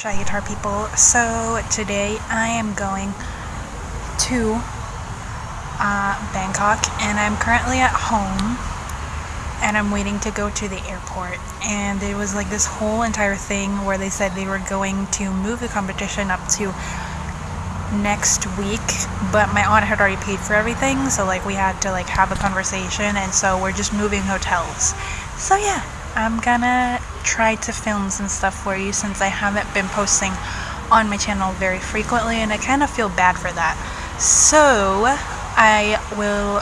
Shahitar people. So today I am going to uh, Bangkok and I'm currently at home and I'm waiting to go to the airport and it was like this whole entire thing where they said they were going to move the competition up to next week but my aunt had already paid for everything so like we had to like have a conversation and so we're just moving hotels so yeah I'm gonna try to film some stuff for you since I haven't been posting on my channel very frequently and I kind of feel bad for that. So I will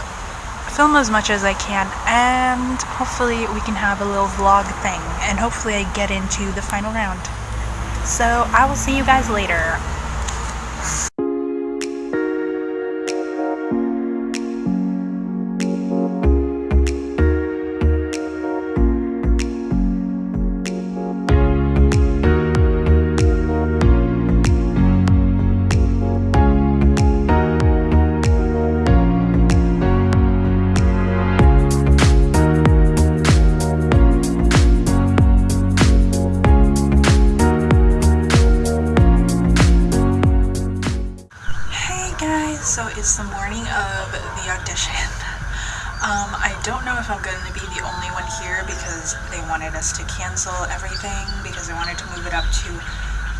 film as much as I can and hopefully we can have a little vlog thing and hopefully I get into the final round. So I will see you guys later. Wanted to move it up to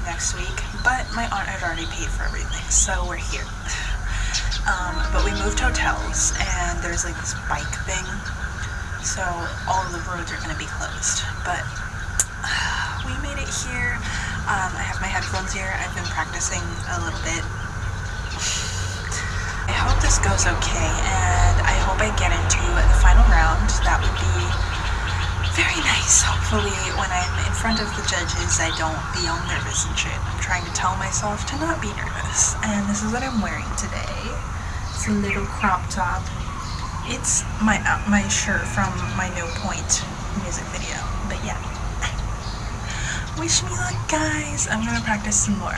next week. But my aunt had already paid for everything, so we're here. Um, but we moved hotels and there's like this bike thing, so all of the roads are going to be closed. But uh, we made it here. Um, I have my headphones here. I've been practicing a little bit I hope this goes okay and I hope I get into the final round. That would be very nice. Hopefully when I'm in front of the judges I don't be nervous and shit. I'm trying to tell myself to not be nervous. And this is what I'm wearing today. It's a little crop top. It's my uh, my shirt from my No Point music video. But yeah. Wish me luck guys. I'm gonna practice some more.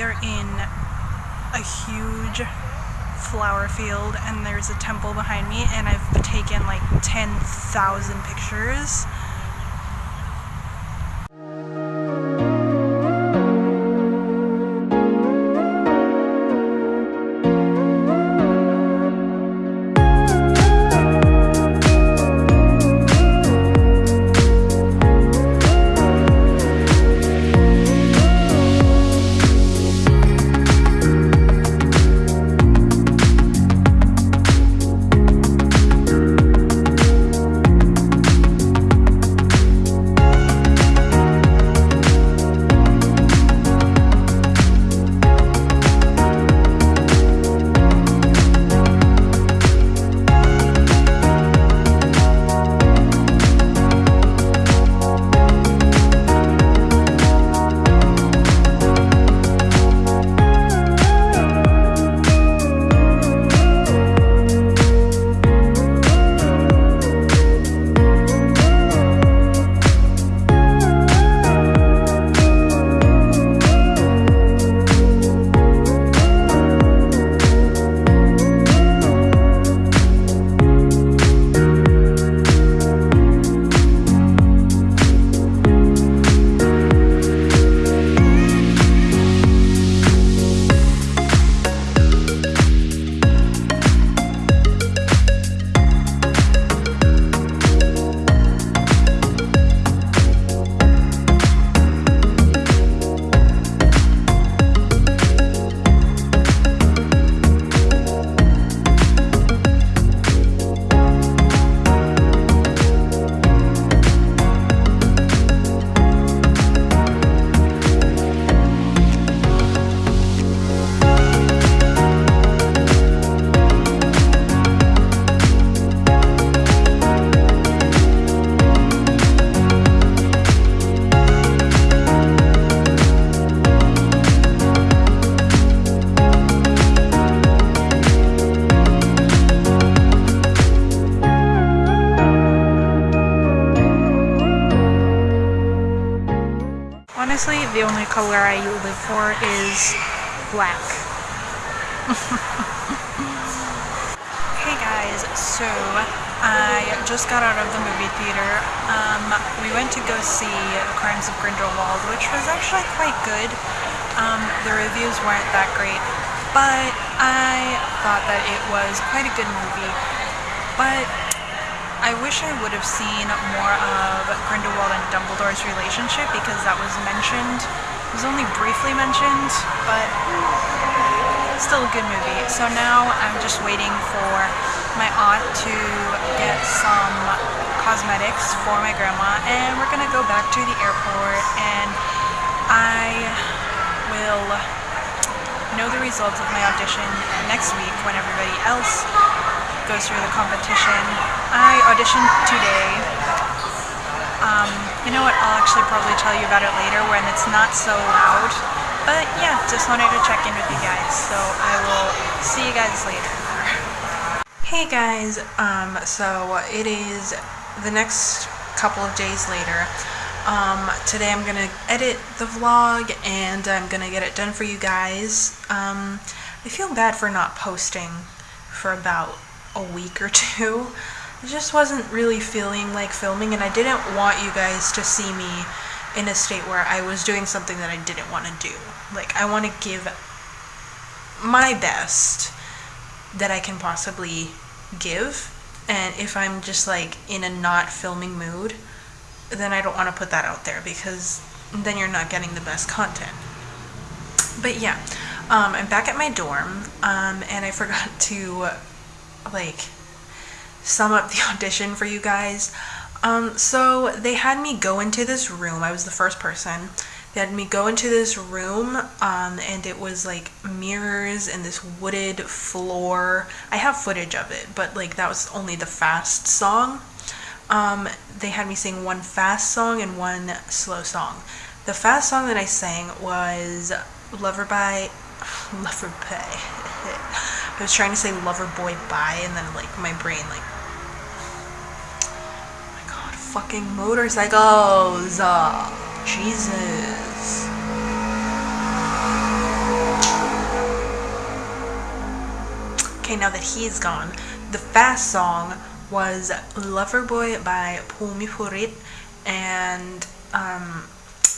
we are in a huge flower field and there's a temple behind me and I've taken like 10,000 pictures. Honestly, the only color I live for is black. hey guys, so I just got out of the movie theater. Um, we went to go see Crimes of Grindelwald, which was actually quite good. Um, the reviews weren't that great, but I thought that it was quite a good movie. But I wish I would have seen more of Grindelwald and Dumbledore's relationship because that was mentioned. It was only briefly mentioned, but still a good movie. So now I'm just waiting for my aunt to get some cosmetics for my grandma and we're gonna go back to the airport and I will know the results of my audition next week when everybody else goes through the competition. I auditioned today. Um, you know what, I'll actually probably tell you about it later when it's not so loud. But yeah, just wanted to check in with you guys. So I will see you guys later. Hey guys, um, so it is the next couple of days later. Um, today I'm gonna edit the vlog and I'm gonna get it done for you guys. Um, I feel bad for not posting for about a week or two. I just wasn't really feeling like filming and I didn't want you guys to see me in a state where I was doing something that I didn't want to do. Like I want to give my best that I can possibly give and if I'm just like in a not filming mood then I don't want to put that out there because then you're not getting the best content. But yeah, um, I'm back at my dorm um, and I forgot to like sum up the audition for you guys. Um, so they had me go into this room. I was the first person. They had me go into this room, um, and it was like mirrors and this wooded floor. I have footage of it, but like that was only the fast song. Um, they had me sing one fast song and one slow song. The fast song that I sang was Lover by Lover by I was trying to say lover boy bye and then like my brain like oh my god fucking motorcycles uh, Jesus okay now that he's gone the fast song was Loverboy by Pumi Purit, and um,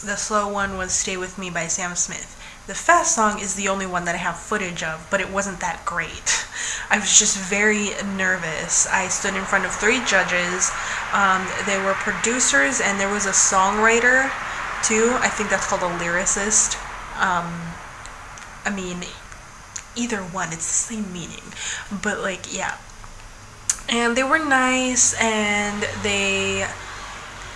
the slow one was Stay With Me by Sam Smith. The fast song is the only one that I have footage of, but it wasn't that great. I was just very nervous. I stood in front of three judges. Um, they were producers, and there was a songwriter too. I think that's called a lyricist. Um, I mean, either one, it's the same meaning. But, like, yeah. And they were nice, and they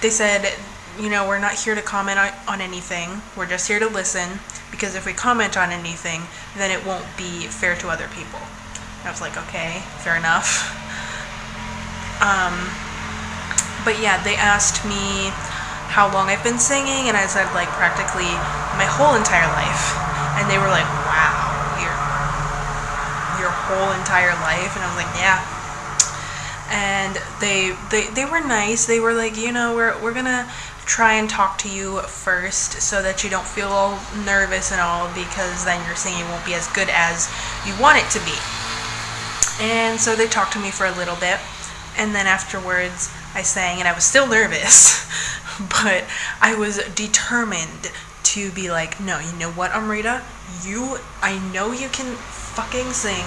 they said you know, we're not here to comment on, anything. We're just here to listen because if we comment on anything, then it won't be fair to other people. I was like, okay, fair enough. Um, but yeah, they asked me how long I've been singing, and I said like practically my whole entire life. And they were like, wow, your your whole entire life, and I was like, yeah. And they they they were nice. They were like, you know, we're we're gonna try and talk to you first so that you don't feel all nervous and all because then your singing won't be as good as you want it to be. And so they talked to me for a little bit and then afterwards I sang and I was still nervous but I was determined to be like no you know what Amrita you I know you can fucking sing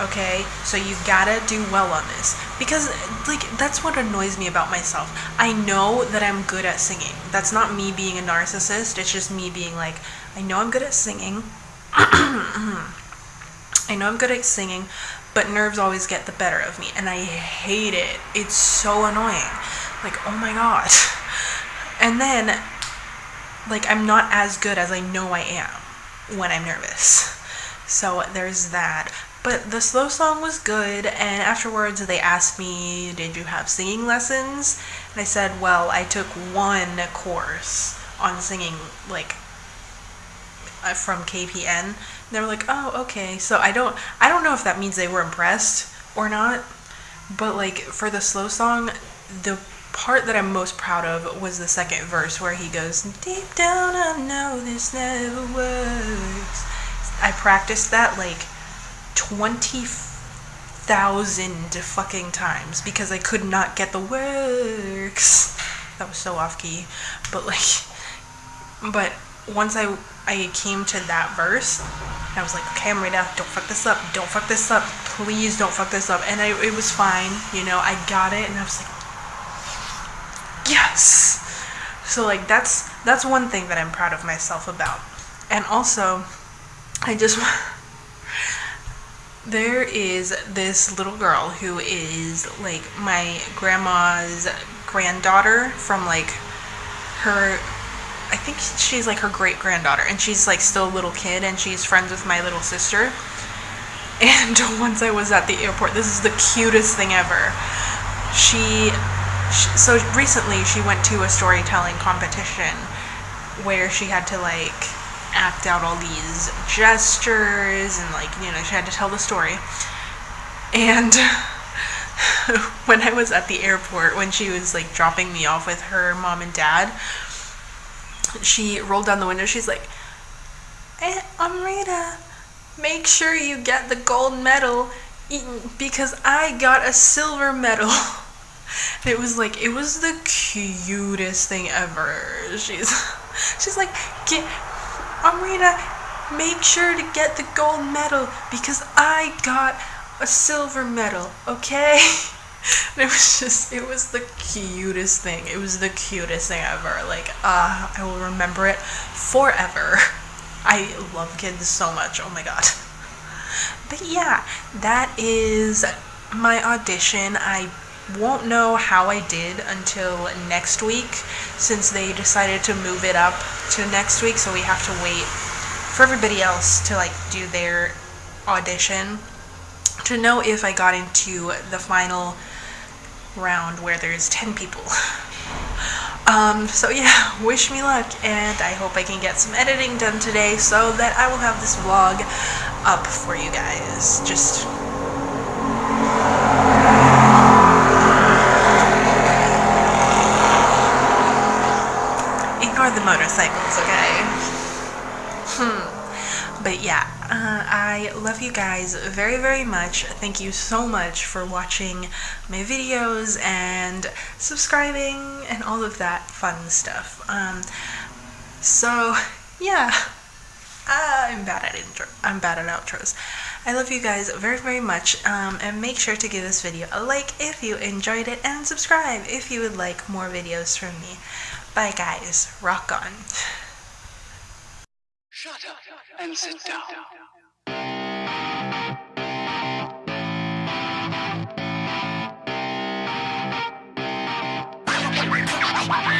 okay? So you've gotta do well on this. Because like that's what annoys me about myself. I know that i'm good at singing. That's not me being a narcissist. It's just me being like i know i'm good at singing. I know i'm good at singing but nerves always get the better of me and i hate it. It's so annoying. Like oh my god. And then like i'm not as good as i know i am when i'm nervous. So there's that but the slow song was good, and afterwards they asked me, Did you have singing lessons? And I said, Well, I took one course on singing, like, uh, from KPN. And they were like, Oh, okay. So I don't, I don't know if that means they were impressed or not, but like for the slow song, the part that I'm most proud of was the second verse where he goes, Deep down, I know this never works. I practiced that like 20,000 fucking times because I could not get the works. That was so off key. But like, but once I I came to that verse, I was like, okay, Amrita, don't fuck this up. Don't fuck this up. Please don't fuck this up. And I, it was fine. You know, I got it, and I was like, yes. So like that's that's one thing that I'm proud of myself about. And also, I just there is this little girl who is like my grandma's granddaughter from like her I think she's like her great granddaughter and she's like still a little kid and she's friends with my little sister. And once I was at the airport, this is the cutest thing ever. She, she so recently she went to a storytelling competition where she had to like act out all these gestures and like you know she had to tell the story. And when i was at the airport when she was like dropping me off with her mom and dad she rolled down the window. She's like hey, amrita make sure you get the gold medal because i got a silver medal. And it was like it was the cutest thing ever. She's she's like get Amrita, make sure to get the gold medal because I got a silver medal, okay? it was just, it was the cutest thing. It was the cutest thing ever. Like, uh, I will remember it forever. I love kids so much. Oh my god. But yeah, that is my audition. I won't know how I did until next week since they decided to move it up to next week so we have to wait for everybody else to like do their audition to know if I got into the final round where there's 10 people. Um, so yeah, wish me luck and I hope I can get some editing done today so that I will have this vlog up for you guys. Just the motorcycles, okay? Hmm. But yeah, uh, I love you guys very, very much. Thank you so much for watching my videos and subscribing and all of that fun stuff. Um, so, yeah. I'm bad at intro. I'm bad at outros. I love you guys very, very much. Um, and make sure to give this video a like if you enjoyed it and subscribe if you would like more videos from me. Bye guys. Rock on. Shut up and sit down. Ah!